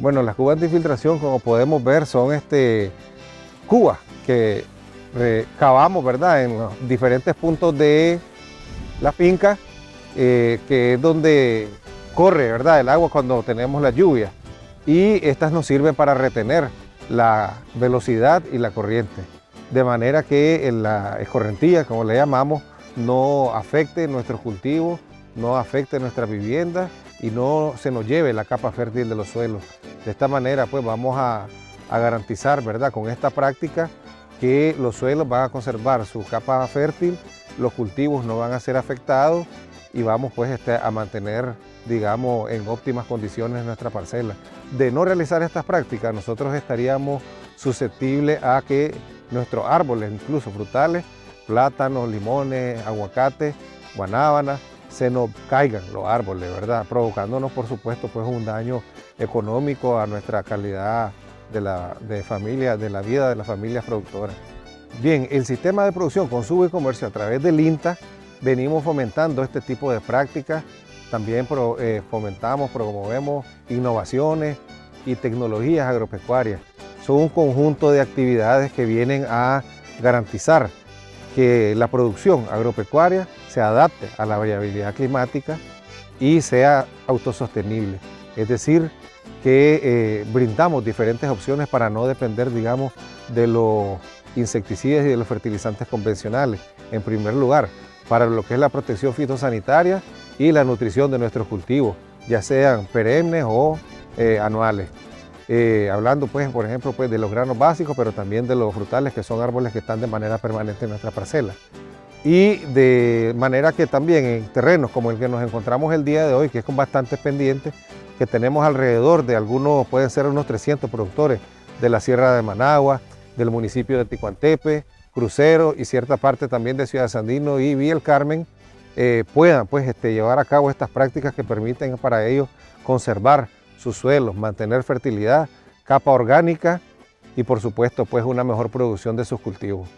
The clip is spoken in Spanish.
Bueno, las cubas de infiltración, como podemos ver, son este, cubas que cavamos, ¿verdad?, en los diferentes puntos de la finca, eh, que es donde corre, ¿verdad?, el agua cuando tenemos la lluvia. Y estas nos sirven para retener la velocidad y la corriente, de manera que la escorrentía, como le llamamos, no afecte nuestros cultivos, no afecte nuestra vivienda y no se nos lleve la capa fértil de los suelos. De esta manera pues vamos a, garantizar ¿verdad? con esta práctica que los suelos van a conservar su capa fértil, los cultivos no van a ser afectados y vamos pues este, a mantener digamos en óptimas condiciones nuestra parcela. De no realizar estas prácticas nosotros estaríamos susceptibles a que nuestros árboles, incluso frutales, plátanos, limones, aguacates, guanábanas, se nos caigan los árboles, ¿verdad? Provocándonos, por supuesto, pues un daño económico a nuestra calidad de, la, de familia, de la vida de las familias productoras. Bien, el sistema de producción, consumo y comercio a través del INTA, venimos fomentando este tipo de prácticas, también eh, fomentamos, promovemos innovaciones y tecnologías agropecuarias. Son un conjunto de actividades que vienen a garantizar que la producción agropecuaria se adapte a la variabilidad climática y sea autosostenible. Es decir, que eh, brindamos diferentes opciones para no depender, digamos, de los insecticidas y de los fertilizantes convencionales. En primer lugar, para lo que es la protección fitosanitaria y la nutrición de nuestros cultivos, ya sean perennes o eh, anuales. Eh, hablando, pues, por ejemplo, pues, de los granos básicos, pero también de los frutales, que son árboles que están de manera permanente en nuestra parcela. Y de manera que también en terrenos como el que nos encontramos el día de hoy, que es con bastantes pendientes, que tenemos alrededor de algunos, pueden ser unos 300 productores de la Sierra de Managua, del municipio de Ticuantepe, Crucero y cierta parte también de Ciudad Sandino y Villa el Carmen, eh, puedan pues, este, llevar a cabo estas prácticas que permiten para ellos conservar sus suelos, mantener fertilidad, capa orgánica y por supuesto pues una mejor producción de sus cultivos.